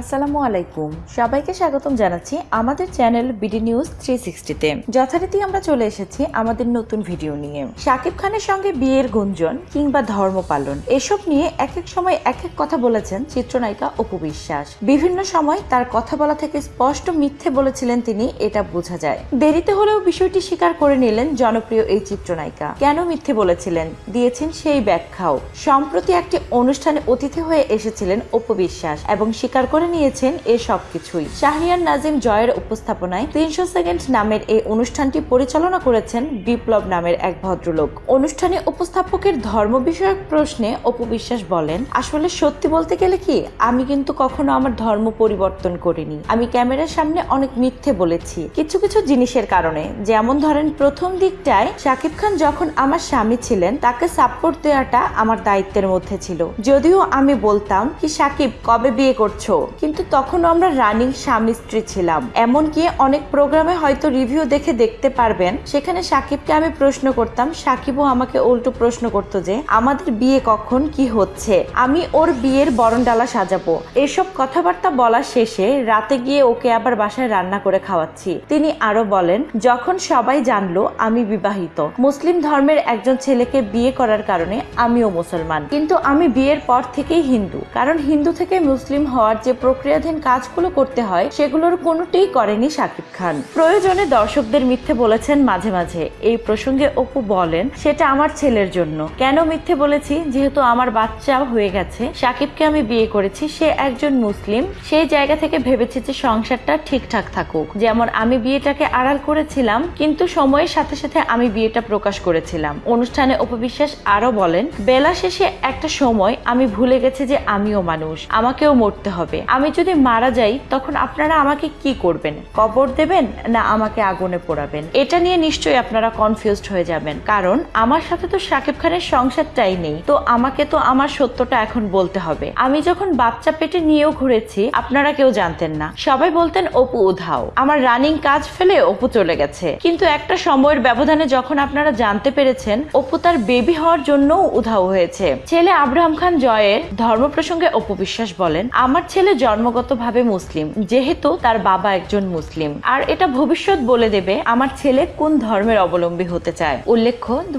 আসসালামু আলাইকুম। সবাইকে স্বাগতম জানাচ্ছি আমাদের চ্যানেল বিডি নিউজ থ্রি সিক্সটিতে যথারীতি আমরা চলে এসেছি আমাদের নতুন ভিডিও নিয়ে। শাকিব খানের সঙ্গে বিয়ের গুঞ্জন কিংবা ধর্ম পালন, এসব নিয়ে এক এক সময় এক এক কথা বলেছেন চিত্রনায়িকা অপু বিশ্বাস। বিভিন্ন সময় তার কথা বলা থেকে স্পষ্ট মিথ্যে বলেছিলেন তিনি, এটা বোঝা যায়। দেরিতে হলেও বিষয়টি স্বীকার করে নিলেন জনপ্রিয় এই চিত্রনায়িকা। কেন মিথ্যে বলেছিলেন? দিয়েছেন সেই ব্যাখ্যাও। সম্প্রতি একটি অনুষ্ঠানে অতিথি হয়ে এসেছিলেন অপু বিশ্বাস এবং স্বীকার করে নিয়েছেন এ সব কিছুই শাহরিয়ার নাজিম জয়ের উপস্থাপনায় তিনশো সেকেন্ড নামের এই অনুষ্ঠানটি পরিচালনা করেছেন বিপ্লব নামের এক ভদ্রলোক। অনুষ্ঠানে উপস্থাপকের ধর্ম বিষয়ক প্রশ্নে অপু বিশ্বাস বলেন, আসলে সত্যি বলতে গেলে কি, আমি কিন্তু কখনো আমার ধর্ম পরিবর্তন করিনি। আমি ক্যামেরার সামনে অনেক মিথ্যে বলেছি। কিছু কিছু জিনিসের কারণে। যেমন ধরেন, প্রথম দিকটায় শাকিব খান যখন আমার স্বামী ছিলেন, তাকে সাপোর্ট দেওয়াটা আমার দায়িত্বের মধ্যে ছিল। যদিও আমি বলতাম, কি সাকিব কবে বিয়ে করছ? কিন্তু তখন আমরা রানিং স্বামী স্ত্রী ছিলাম। এমনকি অনেক প্রোগ্রামে হয়তো রিভিউ দেখে দেখতে পারবেন। সেখানে সাকিবকে আমি প্রশ্ন করতাম, সাকিবও আমাকে উল্টো প্রশ্ন করতো যে, আমাদের বিয়ে কখন, কি হচ্ছে? আমি ওর বিয়ের বরণডালা সাজাবো। এসব কথাবার্তা বলা শেষে রাতে গিয়ে ওকে আবার বাসায় রান্না করে খাওয়াচ্ছি। তিনি আরও বলেন, যখন সবাই জানলো, আমি বিবাহিত। মুসলিম ধর্মের একজন ছেলেকে বিয়ে করার কারণে আমিও মুসলমান। কিন্তু আমি বিয়ের পর থেকেই হিন্দু। কারণ হিন্দু থেকে মুসলিম হওয়ার যে প্রক্রিয়াধীন কাজগুলো করতে হয়, সেগুলোর কোনোটিই করেনি শাকিব খান। প্রয়োজনে দর্শকদের মিথ্যে বলেছেন মাঝে মাঝে। এই প্রসঙ্গে অপু বলেন, সেটা আমার ছেলের জন্য। কেন মিথ্যে বলেছি? যেহেতু আমার বাচ্চা হয়ে গেছে, শাকিবকে আমি বিয়ে করেছি, সে একজন মুসলিম। সেই জায়গা থেকে ভেবেছি যে সংসারটা ঠিকঠাক থাকুক। যেমন আমি বিয়েটাকে আড়াল করেছিলাম, কিন্তু সময়ের সাথে সাথে আমি বিয়েটা প্রকাশ করেছিলাম। অনুষ্ঠানে উপবিশ্বাস আরও বলেন, বেলা শেষে একটা সময় আমি ভুলে গেছি যে আমিও মানুষ। আমাকেও মরতে হবে। আমি যদি মারা যাই, তখন আপনারা আমাকে কি করবেন? কবর দেবেন না আমাকে আগুনে পোড়াবেন? এটা নিয়ে নিশ্চয়ই আপনারা কনফিউজড হয়ে যাবেন। কারণ আমার সাথে তো শাকিব খানের সংসারটাই নেই। তো আমাকে তো আমার সত্যটা এখন বলতে হবে। আমি যখন বাচ্চা পেটে নিয়েও ঘুরেছি, আপনারা কেউ জানতেন না। সবাই বলতেন, অপু, উধাও। আমার রানিং কাজ ফেলে অপু চলে গেছে। কিন্তু একটা সময়ের ব্যবধানে যখন আপনারা জানতে পেরেছেন, অপু তার বেবি হওয়ার জন্য উধাও হয়েছে। ছেলে আব্রাহাম খান জয়ের ধর্ম প্রসঙ্গে অপু বিশ্বাস বলেন, আমার ছেলে জন্মগতভাবে মুসলিম, যেহেতু তার বাবা একজন মুসলিম। আর এটা ভবিষ্যৎ বলে দেবে আমার ছেলে কোন ধর্মের অবলম্বী হতে চায়। উল্লেখ্য দু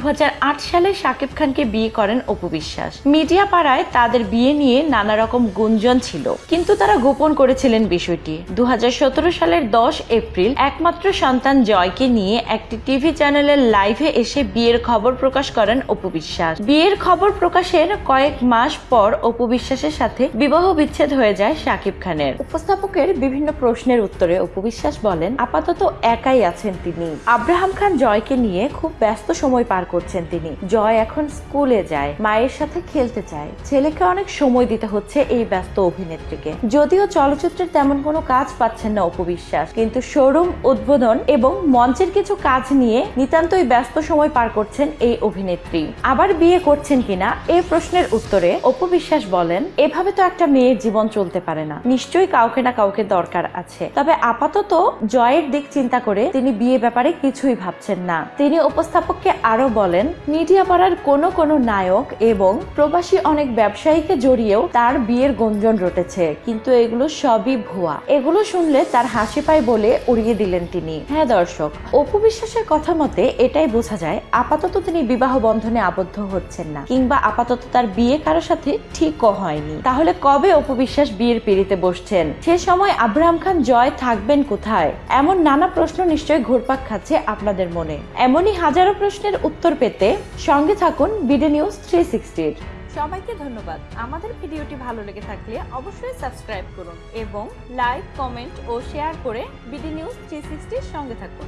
সালে শাকিব খানকে বিয়ে করেন অপু বিশ্বাস। মিডিয়া পাড়ায় তাদের বিয়ে নিয়ে নানা রকম গুঞ্জন ছিল, কিন্তু তারা গোপন করেছিলেন বিষয়টি। দু হাজার সতেরো সালের দশ এপ্রিল একমাত্র সন্তান জয়কে নিয়ে একটি টিভি চ্যানেলের লাইভে এসে বিয়ের খবর প্রকাশ করেন অপু বিশ্বাস। বিয়ের খবর প্রকাশের কয়েক মাস পর অপু বিশ্বাসের সাথে বিবাহ বিচ্ছেদ হয়ে যায় শাকিব খানের। উপস্থাপকের বিভিন্ন প্রশ্নের উত্তরে অপু বিশ্বাস বলেন, আপাতত একাই আছেন তিনি। আব্রাহাম খান জয়কে নিয়ে খুব ব্যস্ত সময় পার করছেন তিনি। জয় এখন স্কুলে যায়, মায়ের সাথে খেলতে চায়। ছেলেকে অনেক সময় দিতে হচ্ছে এই ব্যস্ত অভিনেত্রীকে। যদিও চলচ্চিত্রের তেমন কোনো কাজ পাচ্ছেন না অপু বিশ্বাস, কিন্তু শোরুম, উদ্বোধন এবং মঞ্চের কিছু কাজ নিয়ে নিতান্তই ব্যস্ত সময় পার করছেন এই অভিনেত্রী। আবার বিয়ে করছেন কিনা এই প্রশ্নের উত্তরে অপু বলেন, এভাবে তো একটা মেয়ের জীবন চলতে পারে না। নিশ্চয়ই কাউকে না কাউকে দরকার আছে। তবে আপাতত জয়ের দিক চিন্তা করে তিনি বিয়ে ব্যাপারে কিছুই ভাবছেন না। তিনি উপস্থাপককে আরও বলেন মিডিয়া পাড়ার কোন কোন নায়ক এবং প্রবাসী অনেক ব্যবসায়ীকে জড়িয়েও তার বিয়ের গুঞ্জন রটেছে। কিন্তু এগুলো সবই ভুয়া। এগুলো শুনলে তার হাসি পায় বলে উড়িয়ে দিলেন তিনি। হ্যাঁ দর্শক, অপু বিশ্বাসের কথা মতে এটাই বোঝা যায়, আপাতত তিনি বিবাহ বন্ধনে আবদ্ধ হচ্ছেন না। কিংবা আপাতত তার বিয়ে কারোর সাথে ঠিকও হয়নি। তাহলে কবে অপু বিশ্বাস বিয়ের পিড়িতে বসছেন। সে সময় আব্রাহাম খান জয় থাকবেন কোথায়? এমন নানা প্রশ্ন নিশ্চয়ই ঘুরপাক খাচ্ছে আপনাদের মনে। এমনই হাজারো প্রশ্নের উত্তর পেতে সঙ্গে থাকুন বিডি নিউজ থ্রি সিক্সটির। সবাইকে ধন্যবাদ। আমাদের ভিডিওটি ভালো লেগে থাকলে অবশ্যই সাবস্ক্রাইব করুন এবং লাইক, কমেন্ট ও শেয়ার করে বিডি নিউজ থ্রি সঙ্গে থাকুন।